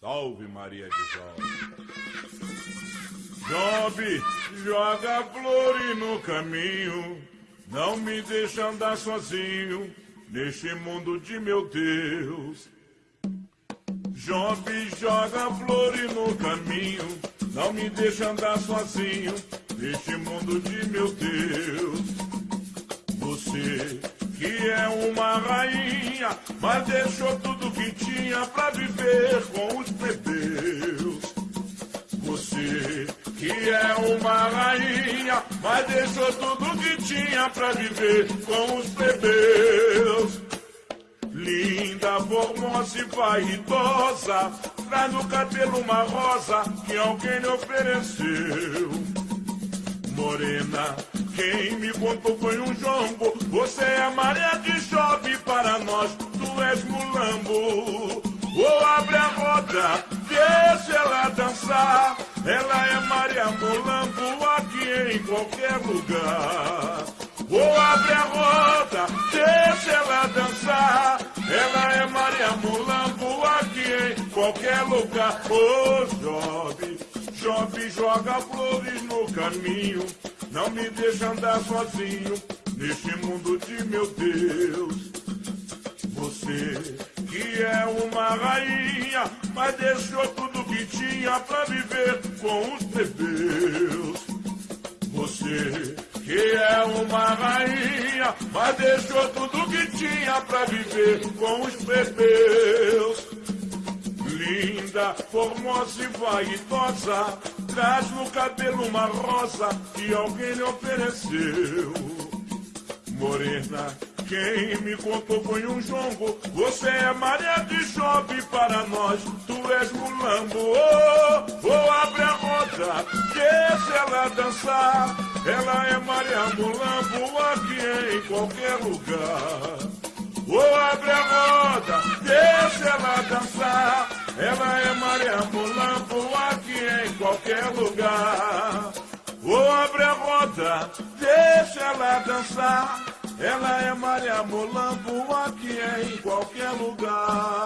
Salve Maria de Jó. Job, joga flores no caminho, não me deixa andar sozinho neste mundo de meu Deus. Job, joga flores no caminho, não me deixa andar sozinho neste mundo de meu Deus. Você que é uma rainha, mas deixou tudo que tinha pra viver com os plebeus. Você que é uma rainha, mas deixou tudo que tinha pra viver com os plebeus. Linda, formosa e vaidosa, traz no cabelo uma rosa que alguém lhe ofereceu. Morena, quem me contou foi um jongo. Você é Maria que chove para nós, tu és mulambo. Ou abre a roda, deixa ela dançar. Ela é Maria Mulambo aqui em qualquer lugar. Ou abre a roda, deixa ela dançar. Ela é Maria Mulambo aqui em qualquer lugar. Ô oh, jovem, jovem, joga flores no caminho. Não me deixa andar sozinho neste mundo de meu Deus. Você que é uma rainha, mas deixou tudo que tinha pra viver com os plebeus. Você que é uma rainha, mas deixou tudo que tinha pra viver com os plebeus. Linda, formosa e vaidosa, traz no cabelo uma rosa que alguém lhe ofereceu. Morena, quem me contou foi um jongo. Você é Maria de chove para nós, tu és mulambo. Oh, oh, abre a roda, deixa ela dançar. Ela é Maria Mulambo aqui em qualquer lugar. Oh, abre a roda, deixa ela dançar. Ela é Maria Mulambo aqui em qualquer lugar. Oh, abre a roda, deixa ela dançar. Ela é Maria Mulambo aqui em qualquer lugar.